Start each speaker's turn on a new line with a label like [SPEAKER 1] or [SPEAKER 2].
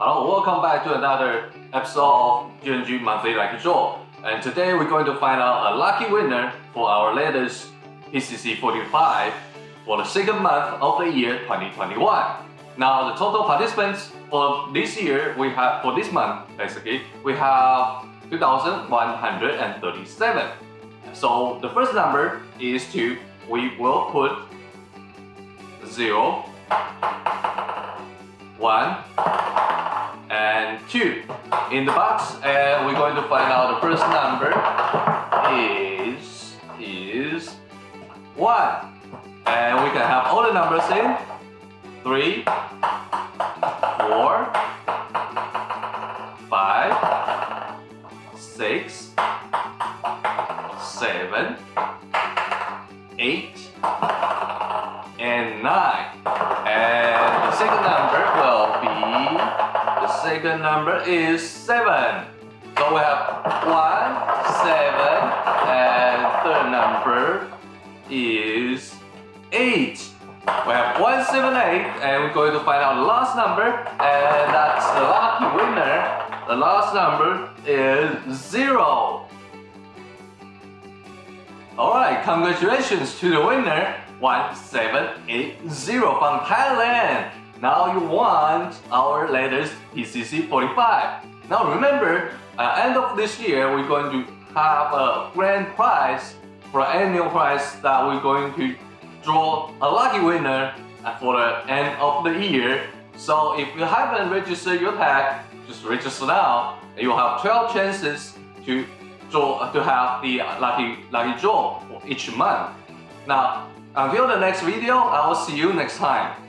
[SPEAKER 1] Hello, welcome back to another episode of GNG Monthly Lucky Draw. And today we're going to find out a lucky winner for our latest PCC 45 for the second month of the year 2021. Now the total participants for this year we have for this month basically we have 2,137. So the first number is 2. We will put 0, 1, 2 in the box and we're going to find out the first number is is 1 and we can have all the numbers in 3 4 5 6 7 8 and 9 and the second number will be the second number is 7 so we have 1 7 and third number is 8 we have 178 and we're going to find out the last number and that's the lucky winner. The last number is 0 Alright, congratulations to the winner. 1780 from Thailand. Now you want our latest PCC 45. Now remember, at end of this year, we're going to have a grand prize for annual prize that we're going to draw a lucky winner for the end of the year. So if you haven't registered your tag, just register now. You'll have 12 chances to draw to have the lucky lucky draw for each month. Now, until the next video, I will see you next time.